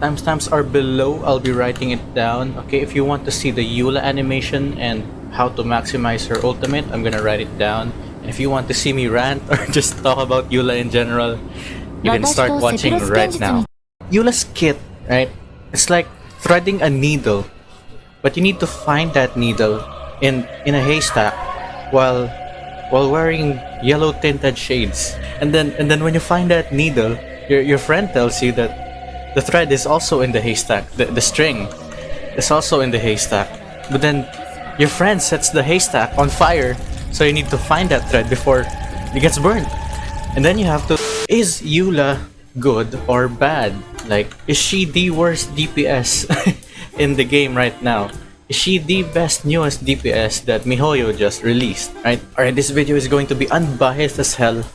timestamps are below. I'll be writing it down. Okay if you want to see the Eula animation and how to maximize her ultimate I'm gonna write it down. And if you want to see me rant or just talk about Eula in general you can start watching right now. Eula's kit right? It's like threading a needle but you need to find that needle in in a haystack while while wearing yellow tinted shades. And then and then when you find that needle your, your friend tells you that the thread is also in the haystack. The, the string is also in the haystack. But then your friend sets the haystack on fire. So you need to find that thread before it gets burned. And then you have to is Eula good or bad? Like is she the worst DPS in the game right now? Is she the best newest DPS that MiHoYo just released, right? Alright, this video is going to be unbiased as hell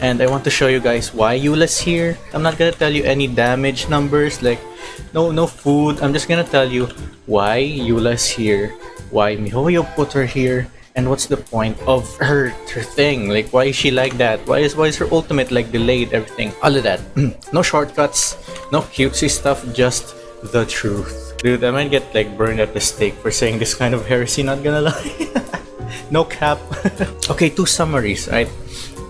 and I want to show you guys why Eula's here. I'm not gonna tell you any damage numbers, like no no food. I'm just gonna tell you why Eula's here, why MiHoYo put her here, and what's the point of her her thing like why is she like that why is why is her ultimate like delayed everything all of that no shortcuts no cutesy stuff just the truth Dude, I might get like burned at the stake for saying this kind of heresy, not gonna lie. no cap. okay, two summaries, right?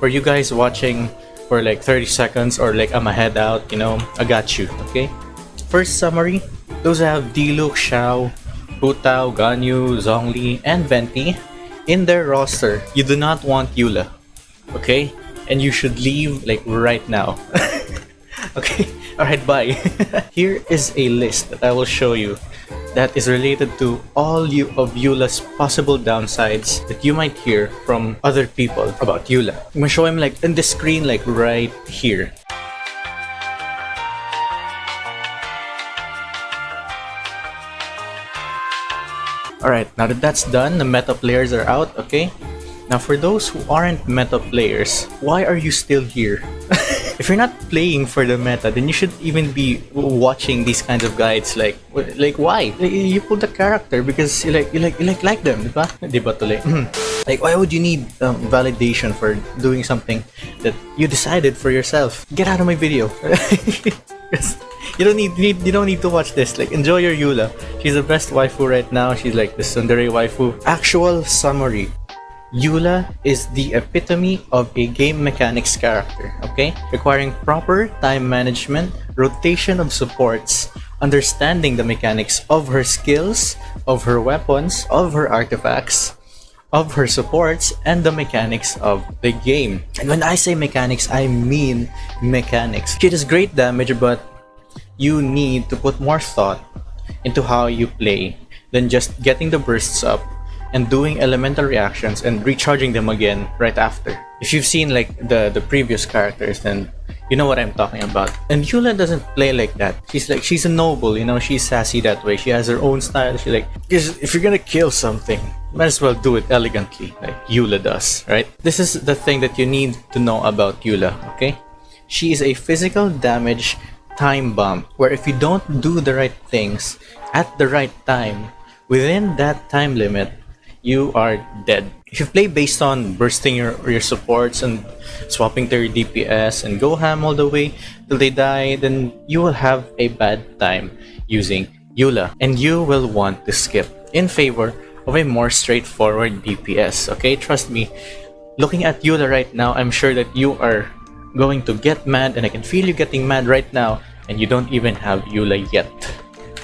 For you guys watching for like 30 seconds or like I'm a head out, you know, I got you, okay? First summary, those have Diluc, Xiao, Hu Tao, Ganyu, Zhongli, and Venti in their roster. You do not want Eula, okay? And you should leave like right now. okay? Alright, bye. Here is a list that I will show you that is related to all you of Eula's possible downsides that you might hear from other people about Eula. I'm gonna show him like in the screen like right here. Alright, now that that's done, the meta players are out, okay? Now for those who aren't meta players, why are you still here? if you're not playing for the meta, then you should even be watching these kinds of guides. Like, like why? You pull the character because you like, you like, you like, like them, diba? Like, why would you need um, validation for doing something that you decided for yourself? Get out of my video. you don't need, need you don't need to watch this. Like, enjoy your Eula. She's the best waifu right now. She's like the tsundere waifu. Actual summary. Eula is the epitome of a game mechanics character, okay? Requiring proper time management, rotation of supports, understanding the mechanics of her skills, of her weapons, of her artifacts, of her supports, and the mechanics of the game. And when I say mechanics, I mean mechanics. She does great damage, but you need to put more thought into how you play than just getting the bursts up and doing elemental reactions and recharging them again right after. If you've seen like the, the previous characters, then you know what I'm talking about. And Eula doesn't play like that. She's like, she's a noble, you know, she's sassy that way. She has her own style. She like, if you're gonna kill something, might as well do it elegantly, like Eula does, right? This is the thing that you need to know about Eula, okay? She is a physical damage time bomb, where if you don't do the right things at the right time, within that time limit, you are dead. If you play based on bursting your, your supports and swapping their DPS and go ham all the way till they die, then you will have a bad time using Eula and you will want to skip in favor of a more straightforward DPS. Okay, trust me, looking at Eula right now, I'm sure that you are going to get mad and I can feel you getting mad right now and you don't even have Eula yet.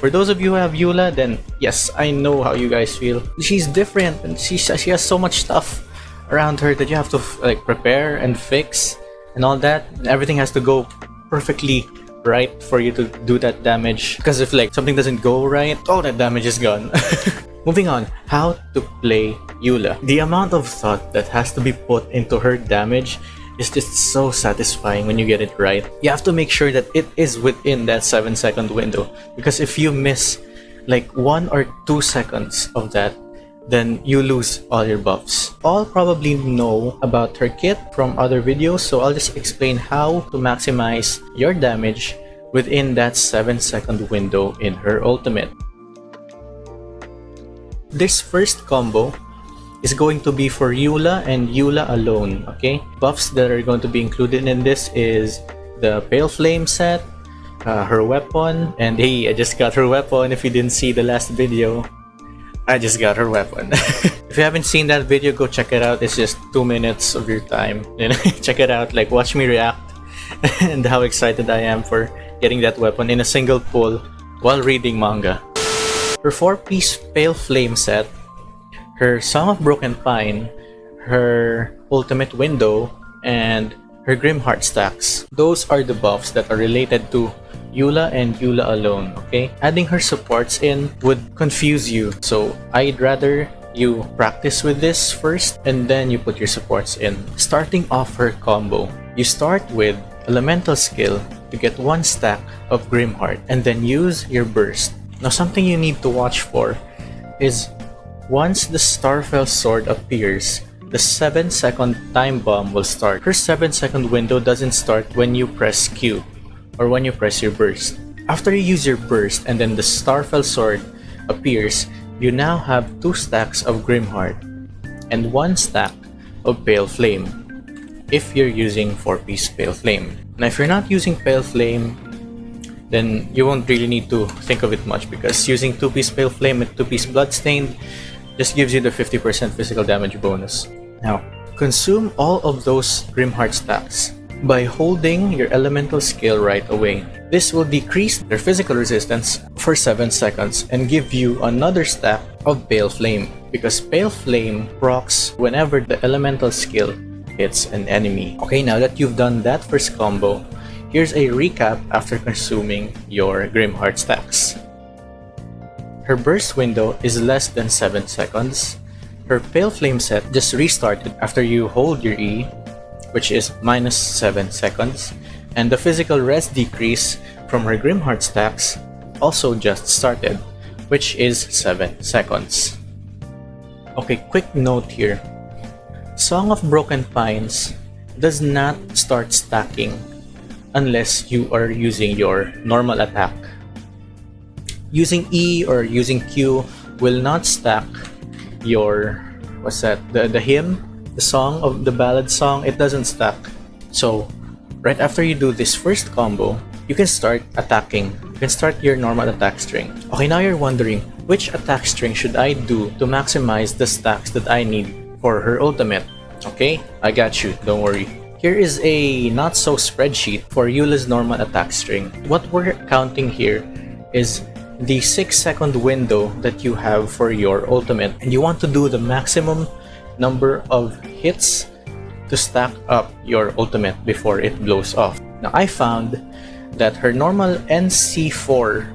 For those of you who have Eula, then yes, I know how you guys feel. She's different and she, she has so much stuff around her that you have to like prepare and fix and all that. Everything has to go perfectly right for you to do that damage. Because if like something doesn't go right, all that damage is gone. Moving on, how to play Eula. The amount of thought that has to be put into her damage is just so satisfying when you get it right. You have to make sure that it is within that 7 second window because if you miss like 1 or 2 seconds of that, then you lose all your buffs. All probably know about her kit from other videos, so I'll just explain how to maximize your damage within that 7 second window in her ultimate. This first combo is going to be for Eula and Eula alone, okay? Buffs that are going to be included in this is the Pale Flame set, uh, her weapon. And hey, I just got her weapon. If you didn't see the last video, I just got her weapon. if you haven't seen that video, go check it out. It's just two minutes of your time. check it out. Like watch me react and how excited I am for getting that weapon in a single pull while reading manga. Her 4-piece Pale Flame set, her Song of Broken Pine, her Ultimate Window, and her Grim Heart stacks. Those are the buffs that are related to Eula and Eula alone, okay? Adding her supports in would confuse you, so I'd rather you practice with this first and then you put your supports in. Starting off her combo, you start with Elemental skill to get one stack of Grimheart and then use your burst. Now something you need to watch for is once the Starfell sword appears, the 7 second time bomb will start. Her 7 second window doesn't start when you press Q or when you press your burst. After you use your burst and then the Starfell sword appears, you now have 2 stacks of Grimheart and 1 stack of Pale Flame if you're using 4-piece Pale Flame. Now if you're not using Pale Flame, then you won't really need to think of it much because using 2-piece Pale Flame and 2-piece Bloodstained just gives you the 50% physical damage bonus. Now, consume all of those Grimheart stacks by holding your elemental skill right away. This will decrease their physical resistance for 7 seconds and give you another stack of Pale Flame because Pale Flame procs whenever the elemental skill hits an enemy. Okay, now that you've done that first combo, Here's a recap after consuming your Grimheart stacks. Her burst window is less than 7 seconds. Her Pale Flame set just restarted after you hold your E, which is minus 7 seconds. And the physical rest decrease from her Grimheart stacks also just started, which is 7 seconds. Okay, quick note here. Song of Broken Pines does not start stacking unless you are using your normal attack. Using E or using Q will not stack your what's that the, the hymn the song of the ballad song it doesn't stack. So right after you do this first combo you can start attacking. You can start your normal attack string. Okay now you're wondering which attack string should I do to maximize the stacks that I need for her ultimate? Okay I got you don't worry. Here is a not-so spreadsheet for Eula's normal attack string. What we're counting here is the 6 second window that you have for your ultimate and you want to do the maximum number of hits to stack up your ultimate before it blows off. Now I found that her normal NC4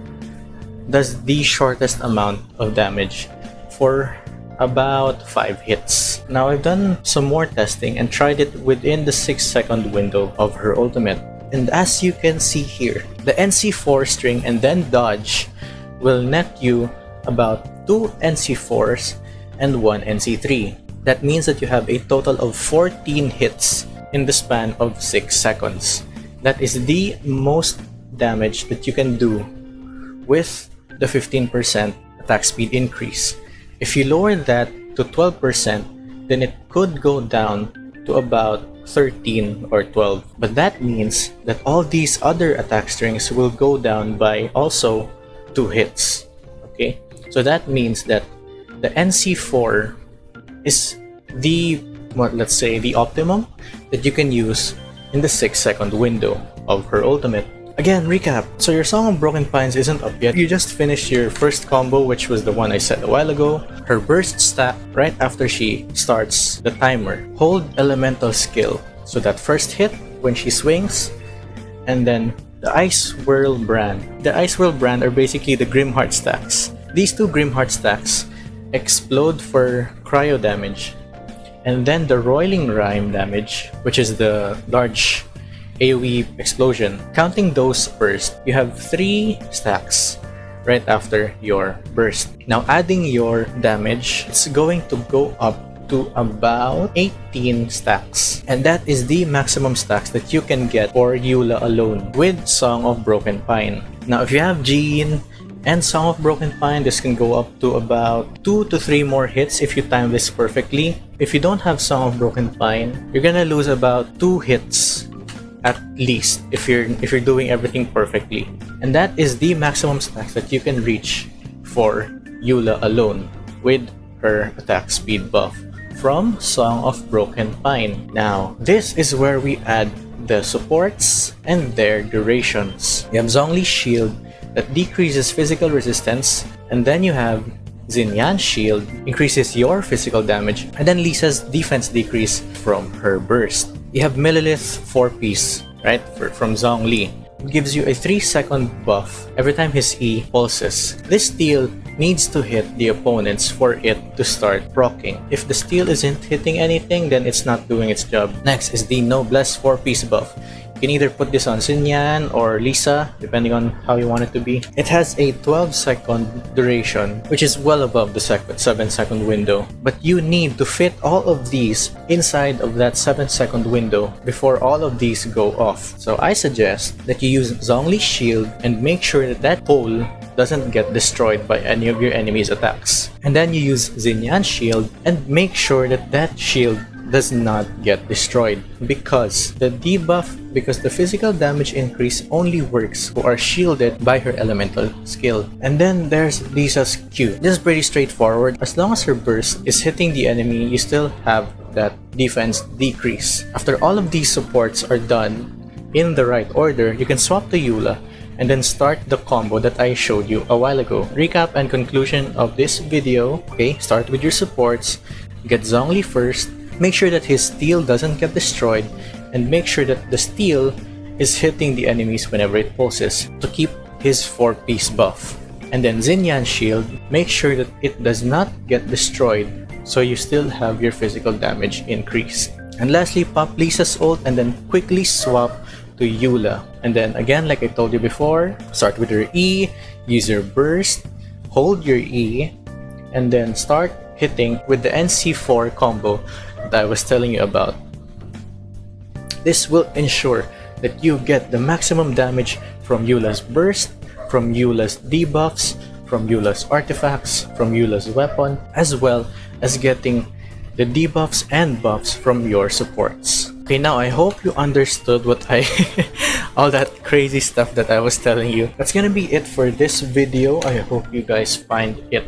does the shortest amount of damage for about 5 hits. Now I've done some more testing and tried it within the 6 second window of her ultimate. And as you can see here, the NC4 string and then dodge will net you about 2 NC4s and 1 NC3. That means that you have a total of 14 hits in the span of 6 seconds. That is the most damage that you can do with the 15% attack speed increase. If you lower that to 12%, then it could go down to about 13 or 12. But that means that all these other attack strings will go down by also 2 hits. Okay, so that means that the NC4 is the, what, let's say, the optimum that you can use in the 6 second window of her ultimate. Again, recap. So your Song of Broken Pines isn't up yet. You just finished your first combo, which was the one I said a while ago. Her burst stat right after she starts the timer. Hold elemental skill. So that first hit when she swings, and then the Ice Whirl brand. The Ice Whirl brand are basically the Grimheart stacks. These two Grimheart stacks explode for cryo damage. And then the Roiling Rime damage, which is the large AoE explosion. Counting those first, you have 3 stacks right after your burst. Now adding your damage, it's going to go up to about 18 stacks. And that is the maximum stacks that you can get for Eula alone with Song of Broken Pine. Now if you have Jean and Song of Broken Pine, this can go up to about 2 to 3 more hits if you time this perfectly. If you don't have Song of Broken Pine, you're gonna lose about 2 hits at least if you're if you're doing everything perfectly. And that is the maximum stacks that you can reach for Eula alone with her attack speed buff from Song of Broken Pine. Now, this is where we add the supports and their durations. You have Shield that decreases physical resistance, and then you have Xinyan Shield increases your physical damage, and then Lisa's defense decrease from her burst. You have Millelith 4-piece, right, for, from Zhongli. It gives you a 3 second buff every time his E pulses. This steel needs to hit the opponents for it to start proccing. If the steel isn't hitting anything, then it's not doing its job. Next is the Noblesse 4-piece buff. You can either put this on Xinyan or Lisa, depending on how you want it to be. It has a 12 second duration, which is well above the 7 second window. But you need to fit all of these inside of that 7 second window before all of these go off. So I suggest that you use Zhongli's shield and make sure that that pole doesn't get destroyed by any of your enemy's attacks. And then you use Xinyan's shield and make sure that that shield does not get destroyed because the debuff because the physical damage increase only works who are shielded by her elemental skill. And then there's Lisa's Q. This is pretty straightforward. As long as her burst is hitting the enemy, you still have that defense decrease. After all of these supports are done in the right order, you can swap to Eula and then start the combo that I showed you a while ago. Recap and conclusion of this video. Okay, start with your supports. Get Zhongli first, Make sure that his steel doesn't get destroyed and make sure that the steel is hitting the enemies whenever it pulses to keep his 4-piece buff. And then Xinyan's shield, make sure that it does not get destroyed so you still have your physical damage increase. And lastly, pop Lisa's ult and then quickly swap to Eula. And then again, like I told you before, start with your E, use your burst, hold your E, and then start hitting with the NC4 combo that I was telling you about. This will ensure that you get the maximum damage from Eula's burst, from Eula's debuffs, from Eula's artifacts, from Eula's weapon, as well as getting the debuffs and buffs from your supports. Okay, now I hope you understood what I... all that crazy stuff that I was telling you. That's gonna be it for this video. I hope you guys find it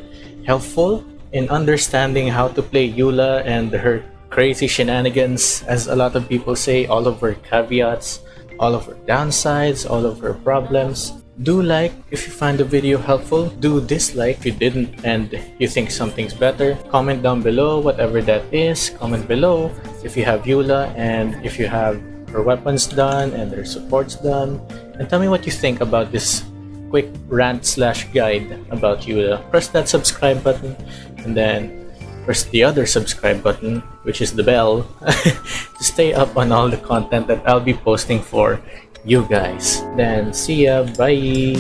helpful in understanding how to play Eula and her crazy shenanigans, as a lot of people say, all of her caveats, all of her downsides, all of her problems. Do like if you find the video helpful. Do dislike if you didn't and you think something's better. Comment down below whatever that is. Comment below if you have Eula and if you have her weapons done and her supports done. And tell me what you think about this quick rant slash guide about Eula. Press that subscribe button and then press the other subscribe button, which is the bell, to stay up on all the content that I'll be posting for you guys. Then see ya, bye!